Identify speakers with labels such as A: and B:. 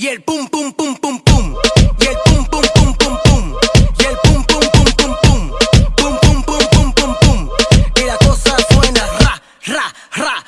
A: Y el pum pum pum pum pum. Y el pum pum pum pum pum. Y el pum pum pum pum pum. Pum pum pum pum pum pum. Y la cosa suena ra ra ra.